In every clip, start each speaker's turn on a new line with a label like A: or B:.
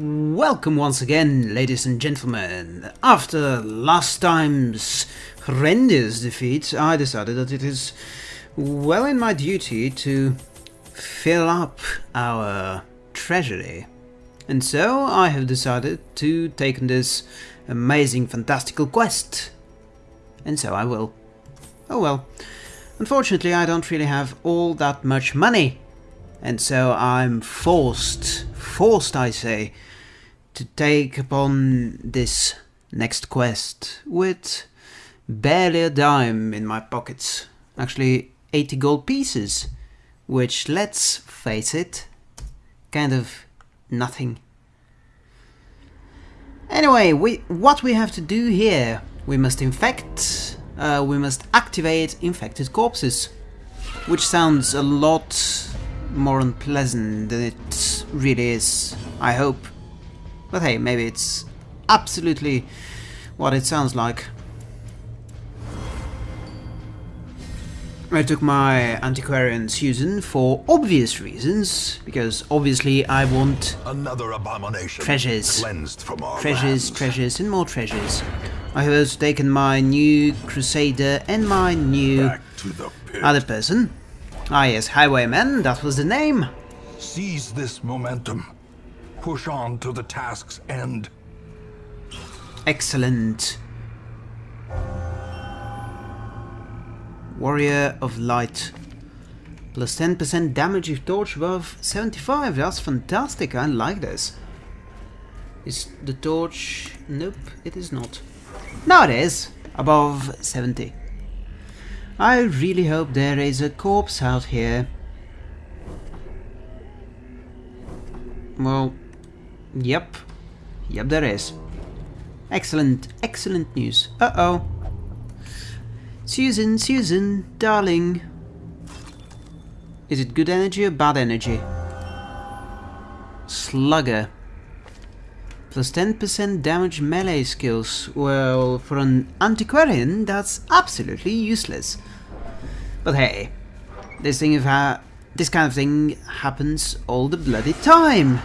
A: Welcome once again, ladies and gentlemen. After last time's horrendous defeat, I decided that it is well in my duty to fill up our treasury. And so I have decided to take on this amazing fantastical quest. And so I will. Oh well. Unfortunately, I don't really have all that much money. And so I'm forced, forced I say, to take upon this next quest with barely a dime in my pockets. Actually, 80 gold pieces, which, let's face it, kind of nothing. Anyway, we, what we have to do here, we must infect, uh, we must activate infected corpses, which sounds a lot more unpleasant than it really is, I hope. But hey, maybe it's absolutely what it sounds like. I took my antiquarian Susan for obvious reasons, because obviously I want
B: Another abomination
A: treasures,
B: cleansed from our
A: treasures,
B: lands.
A: treasures, and more treasures. I have also taken my new Crusader and my new
B: Back to the pit.
A: other person. Ah yes, Highwayman, that was the name.
B: Seize this momentum. Push on to the task's end.
A: Excellent. Warrior of Light. Plus 10% damage if torch above 75. That's fantastic. I like this. Is the torch... Nope, it is not. Now it is. Above 70. I really hope there is a corpse out here. Well, yep. Yep, there is. Excellent, excellent news. Uh-oh. Susan, Susan, darling. Is it good energy or bad energy? Slugger. Plus 10% damage melee skills. Well, for an antiquarian, that's absolutely useless. But hey, this thing of ha this kind of thing happens all the bloody time.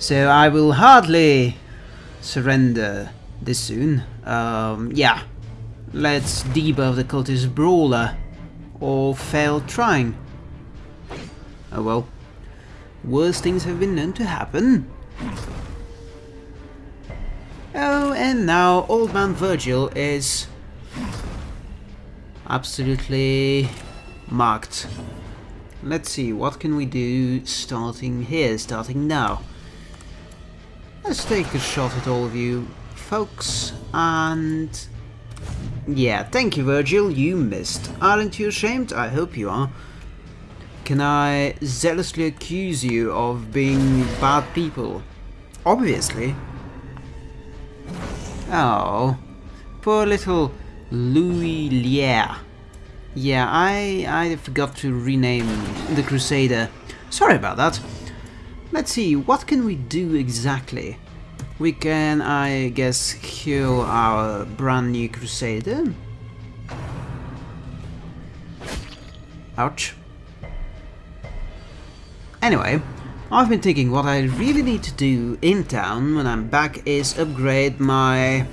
A: So I will hardly surrender this soon. Um, yeah, let's debuff the cultist brawler or fail trying. Oh well, worse things have been known to happen. Oh, and now Old Man Virgil is absolutely marked. Let's see, what can we do starting here, starting now? Let's take a shot at all of you folks, and... Yeah, thank you Virgil, you missed. Aren't you ashamed? I hope you are. Can I zealously accuse you of being bad people? Obviously. Oh, poor little Louis Lier. Yeah, I I forgot to rename the Crusader. Sorry about that. Let's see, what can we do exactly? We can, I guess, heal our brand new Crusader. Ouch. Anyway, I've been thinking what I really need to do in town when I'm back is upgrade my...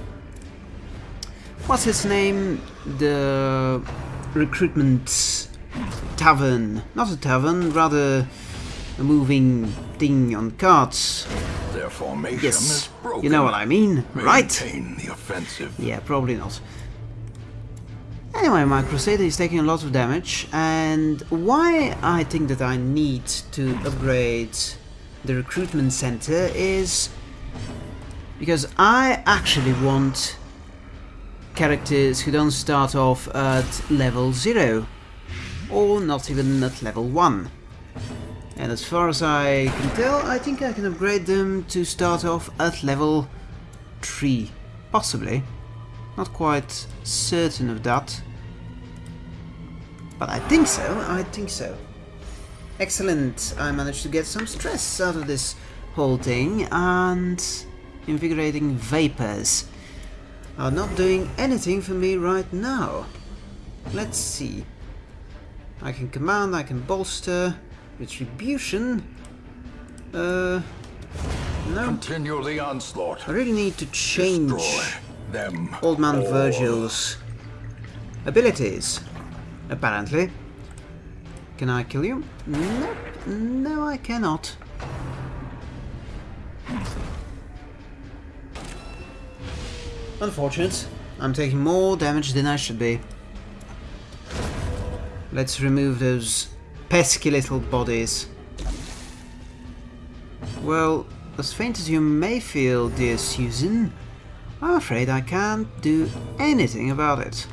A: What's his name? The recruitment tavern. Not a tavern, rather a moving thing on carts.
B: Their formation
A: Yes,
B: is broken.
A: you know what I mean, right?
B: Maintain the offensive.
A: Yeah, probably not. Anyway, my Crusader is taking a lot of damage, and why I think that I need to upgrade the recruitment center is because I actually want characters who don't start off at level 0, or not even at level 1. And as far as I can tell, I think I can upgrade them to start off at level 3, possibly. Not quite certain of that. But I think so, I think so. Excellent, I managed to get some stress out of this whole thing, and invigorating vapors are not doing anything for me right now. Let's see. I can command, I can bolster, retribution. Uh, No,
B: Continue the onslaught.
A: I really need to change
B: Destroy them.
A: Old Man
B: all.
A: Virgil's abilities, apparently. Can I kill you? Nope. No, I cannot. Unfortunate. I'm taking more damage than I should be. Let's remove those pesky little bodies. Well, as faint as you may feel, dear Susan, I'm afraid I can't do anything about it.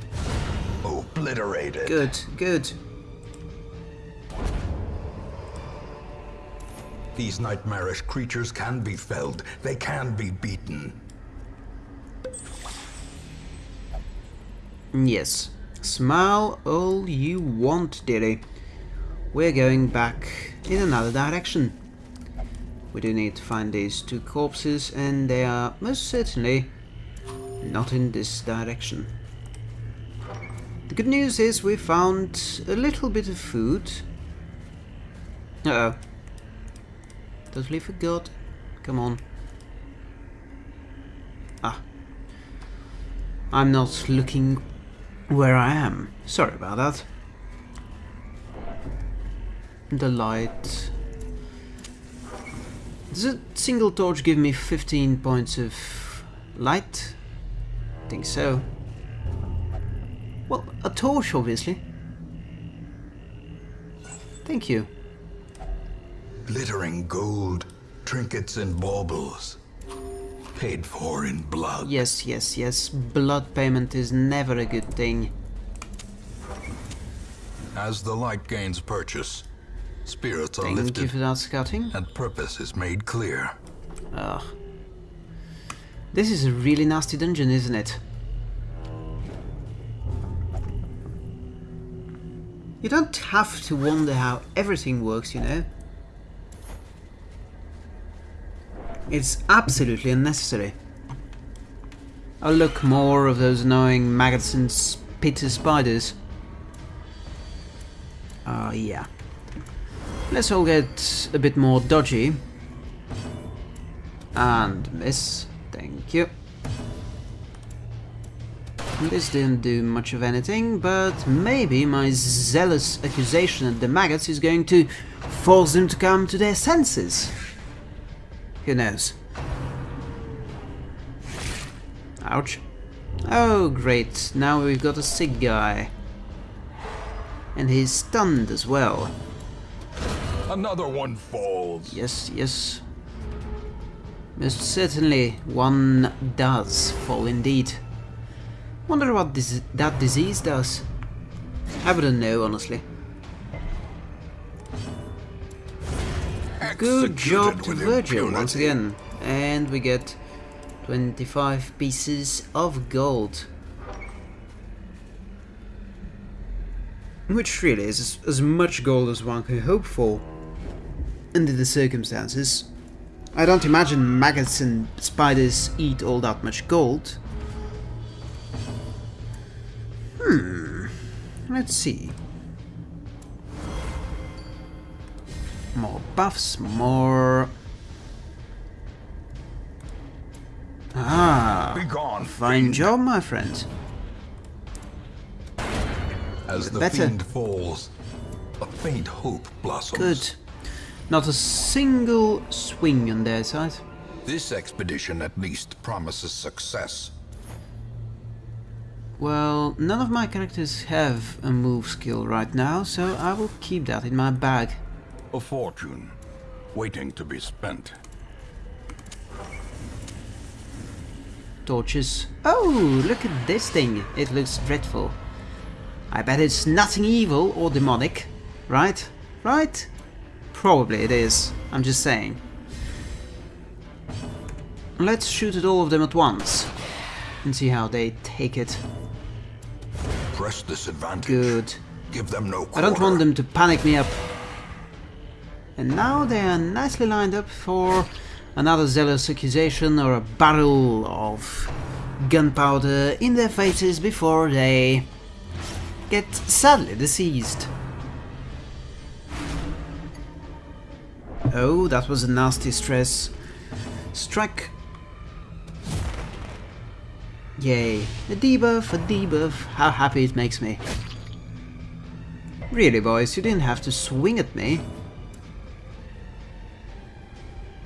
B: Obliterated.
A: Good, good.
B: These nightmarish creatures can be felled. They can be beaten.
A: Yes. Smile all you want, dearie. We're going back in another direction. We do need to find these two corpses, and they are most certainly not in this direction. The good news is we found a little bit of food. Uh oh. Totally forgot. Come on. Ah. I'm not looking where I am. Sorry about that. The light. Does a single torch give me 15 points of light? I think so. Well, a torch, obviously. Thank you.
B: Glittering gold, trinkets and baubles. Paid for in blood.
A: Yes, yes, yes. Blood payment is never a good thing.
B: As the light gains purchase, spirits are
A: Thank you
B: lifted
A: for that scouting.
B: and purpose is made clear.
A: Ugh. This is a really nasty dungeon, isn't it? You don't have to wonder how everything works, you know. It's absolutely unnecessary. Oh look, more of those annoying maggots and spitter spiders. Ah, yeah. Let's all get a bit more dodgy. And miss. Thank you. This didn't do much of anything, but maybe my zealous accusation at the maggots is going to force them to come to their senses. Who knows? Ouch. Oh, great. Now we've got a sick guy. And he's stunned as well.
B: Another one falls.
A: Yes, yes. Most certainly, one does fall indeed. Wonder what this, that disease does. I wouldn't know, honestly. Good job to Virgil once again. And we get 25 pieces of gold. Which really is as much gold as one can hope for under the circumstances. I don't imagine maggots and spiders eat all that much gold. Hmm. Let's see. More buffs, more... Ah,
B: Begone,
A: fine
B: fiend.
A: job, my friend.
B: As the
A: Better.
B: fiend falls, a faint hope blossoms.
A: Good. Not a single swing on their side.
B: This expedition at least promises success.
A: Well, none of my characters have a move skill right now, so I will keep that in my bag.
B: A fortune, waiting to be spent.
A: Torches. Oh, look at this thing. It looks dreadful. I bet it's nothing evil or demonic. Right? Right? Probably it is. I'm just saying. Let's shoot at all of them at once. And see how they take it.
B: Press this advantage.
A: Good.
B: Give them no quarter.
A: I don't want them to panic me up. And now they are nicely lined up for another zealous accusation or a barrel of gunpowder in their faces before they get sadly deceased. Oh, that was a nasty stress. Strike. Yay. A debuff, a debuff. How happy it makes me. Really, boys, you didn't have to swing at me.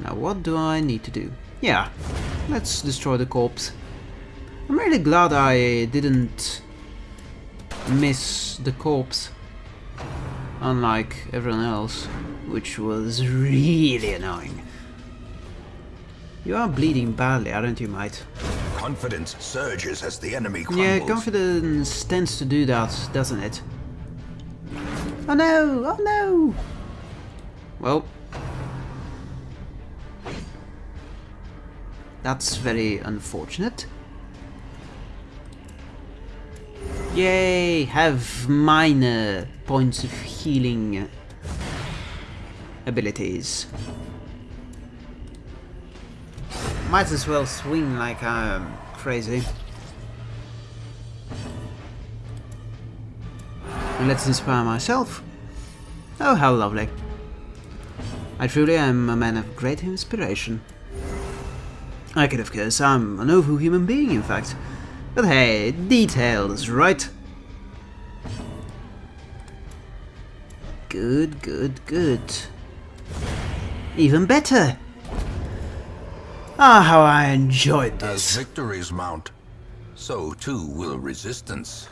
A: Now, what do I need to do? Yeah, let's destroy the corpse. I'm really glad I didn't miss the corpse. Unlike everyone else, which was really annoying. You are bleeding badly, aren't you, mate?
B: Confidence surges as the enemy crumbles.
A: Yeah, confidence tends to do that, doesn't it? Oh no! Oh no! Well. That's very unfortunate. Yay! Have minor points of healing abilities. Might as well swing like I'm crazy. And let's inspire myself. Oh, how lovely. I truly am a man of great inspiration. I could, of course, I'm an awful human being, in fact. But hey, details, right? Good, good, good. Even better! Ah, how I enjoyed this.
B: As victories mount, so too will resistance.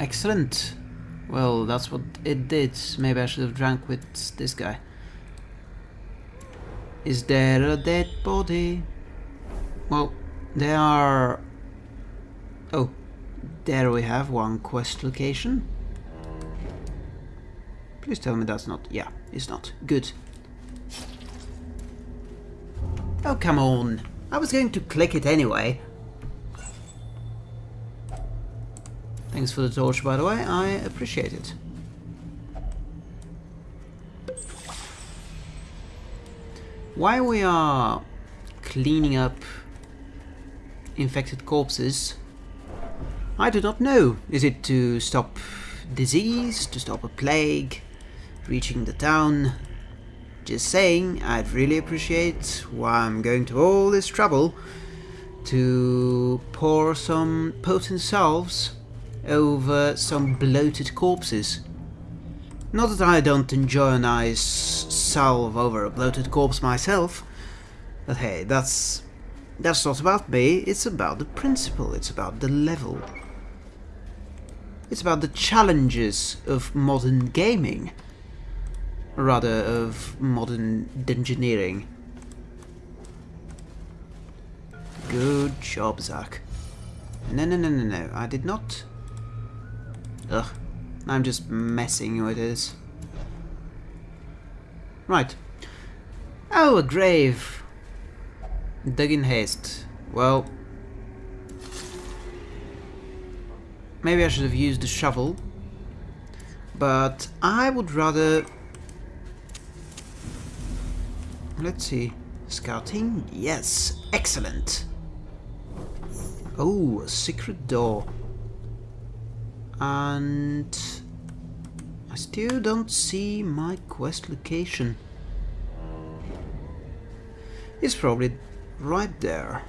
A: Excellent. Well, that's what it did. Maybe I should have drank with this guy. Is there a dead body? Well, there are... Oh, there we have one quest location. Please tell me that's not... Yeah, it's not. Good. Oh, come on. I was going to click it anyway. Thanks for the torch, by the way. I appreciate it. While we are cleaning up infected corpses, I do not know. Is it to stop disease, to stop a plague, reaching the town, just saying, I'd really appreciate why I'm going to all this trouble to pour some potent salves over some bloated corpses. Not that I don't enjoy a nice salve over a bloated corpse myself, but hey, that's that's not about me, it's about the principle, it's about the level. It's about the challenges of modern gaming rather of modern engineering. Good job, Zach. No, no, no, no, no. I did not... Ugh. I'm just messing with this. Right. Oh, a grave. Dug in haste. Well... Maybe I should have used the shovel. But I would rather Let's see. Scouting? Yes. Excellent. Oh, a secret door. And... I still don't see my quest location. It's probably right there.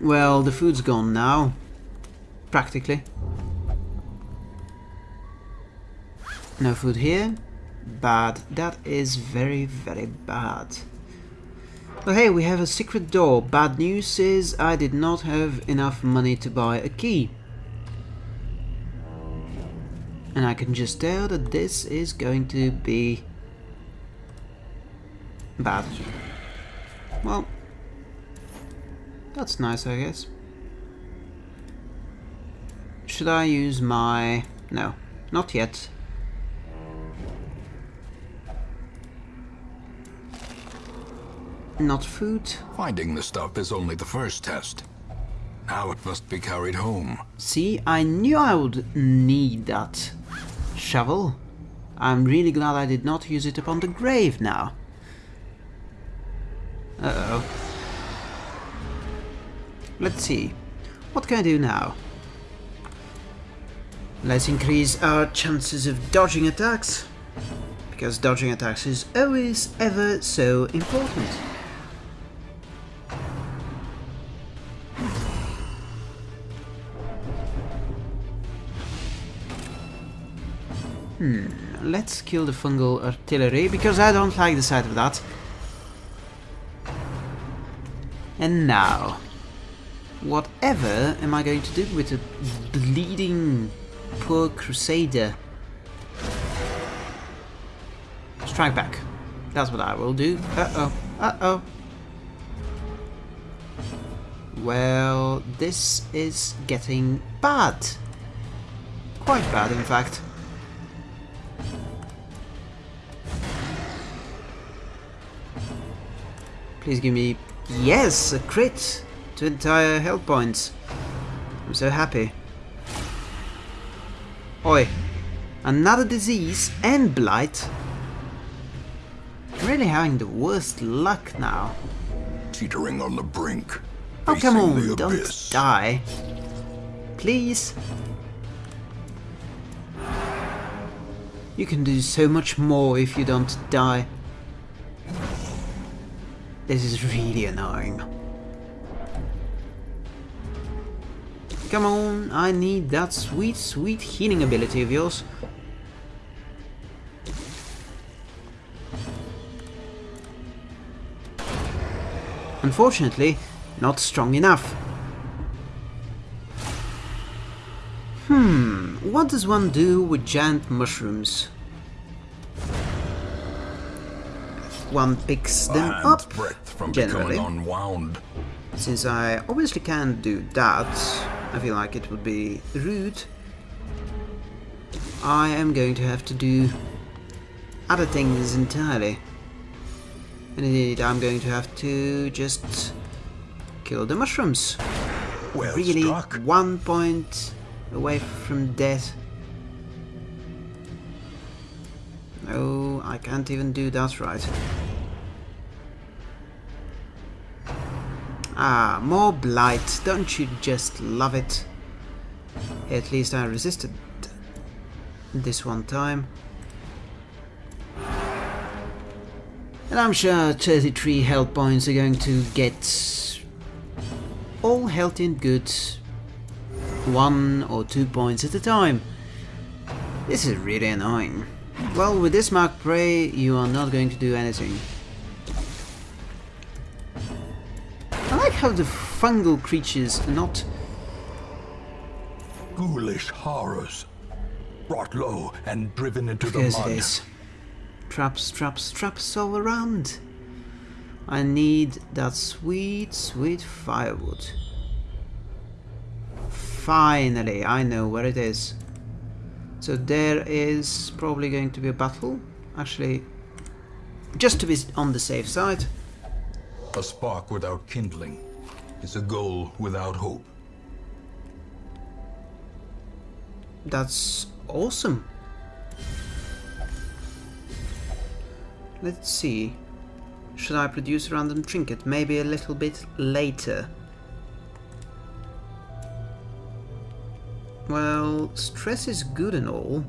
A: Well, the food's gone now. Practically. No food here bad. That is very, very bad. But hey, we have a secret door. Bad news is I did not have enough money to buy a key. And I can just tell that this is going to be bad. Well, that's nice, I guess. Should I use my... No, not yet. Not food.
B: Finding the stuff is only the first test. Now it must be carried home.
A: See, I knew I would need that shovel. I'm really glad I did not use it upon the grave now. Uh-oh. Let's see. What can I do now? Let's increase our chances of dodging attacks. Because dodging attacks is always ever so important. Hmm, let's kill the fungal artillery, because I don't like the sight of that. And now, whatever am I going to do with a bleeding poor crusader? Strike back. That's what I will do. Uh-oh. Uh-oh. Well, this is getting bad. Quite bad, in fact. Please give me... Yes! A crit! To entire health points. I'm so happy. Oi. Another disease and blight. I'm really having the worst luck now.
B: Teetering on the brink.
A: Oh, come on, don't
B: abyss.
A: die. Please. You can do so much more if you don't die. This is really annoying. Come on, I need that sweet, sweet healing ability of yours. Unfortunately, not strong enough. Hmm, what does one do with giant mushrooms? One picks them up,
B: from
A: generally.
B: unwound.
A: Since I obviously can't do that, I feel like it would be rude. I am going to have to do other things entirely. And indeed, I'm going to have to just kill the mushrooms.
B: Well
A: really,
B: struck.
A: one point away from death. No, I can't even do that right. Ah, more blight. Don't you just love it? At least I resisted this one time. And I'm sure 33 health points are going to get all healthy and good one or two points at a time. This is really annoying. Well, with this Mark Prey, you are not going to do anything. How the fungal creatures are not...
B: Ghoulish horrors. Brought low and driven into the
A: Yes, it
B: mud.
A: is. Traps, traps, traps all around. I need that sweet, sweet firewood. Finally, I know where it is. So there is probably going to be a battle. Actually, just to be on the safe side.
B: A spark without kindling is a goal without hope.
A: That's awesome. Let's see. Should I produce a random trinket? Maybe a little bit later. Well, stress is good and all,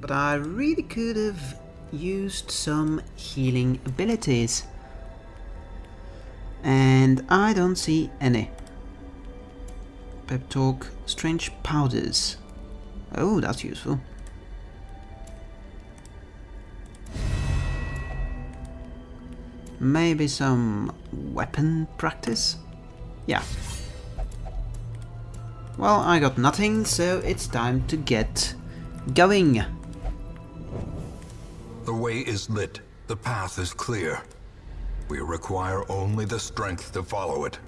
A: but I really could have used some healing abilities. And I don't see any. Pep talk, strange powders. Oh, that's useful. Maybe some weapon practice? Yeah. Well, I got nothing, so it's time to get going.
B: The way is lit. The path is clear. We require only the strength to follow it.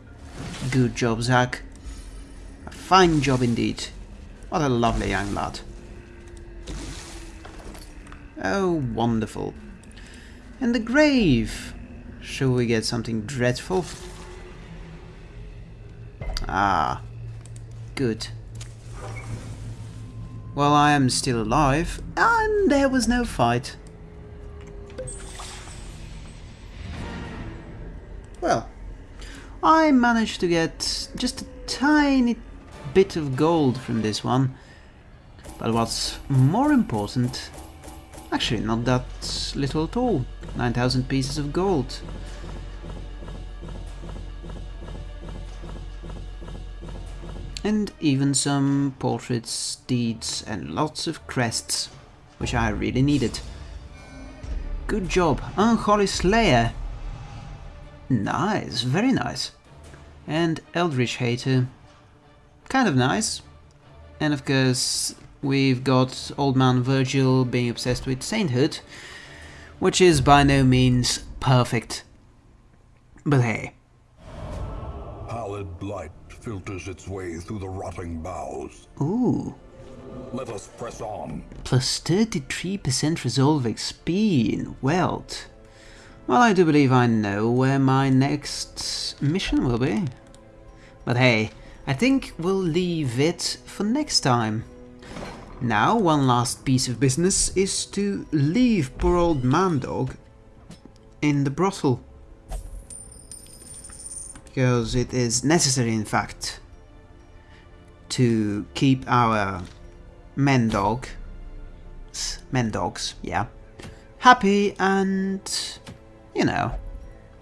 A: Good job, Zack. A fine job indeed. What a lovely young lad. Oh, wonderful. And the grave. Shall we get something dreadful? Ah, good. Well, I am still alive, and there was no fight. I managed to get just a tiny bit of gold from this one. But what's more important, actually not that little at all, 9000 pieces of gold. And even some portraits, deeds and lots of crests. which I really needed. Good job, Unholy Slayer. Nice, very nice. And Eldritch Hater. Kind of nice. And of course, we've got Old Man Virgil being obsessed with sainthood, which is by no means perfect. But hey.
B: Pallid light filters its way through the rotting boughs.
A: Ooh.
B: Let us press on.
A: Plus 33% resolve XP in Weald. Well, I do believe I know where my next mission will be. But hey, I think we'll leave it for next time. Now, one last piece of business is to leave poor old Mandog in the brothel. Because it is necessary, in fact, to keep our men dog, men dogs, yeah, happy and, you know,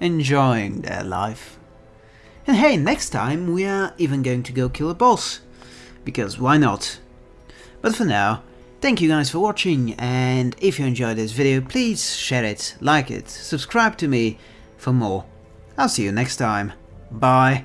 A: enjoying their life. And hey, next time we are even going to go kill a boss, because why not? But for now, thank you guys for watching, and if you enjoyed this video, please share it, like it, subscribe to me for more. I'll see you next time. Bye.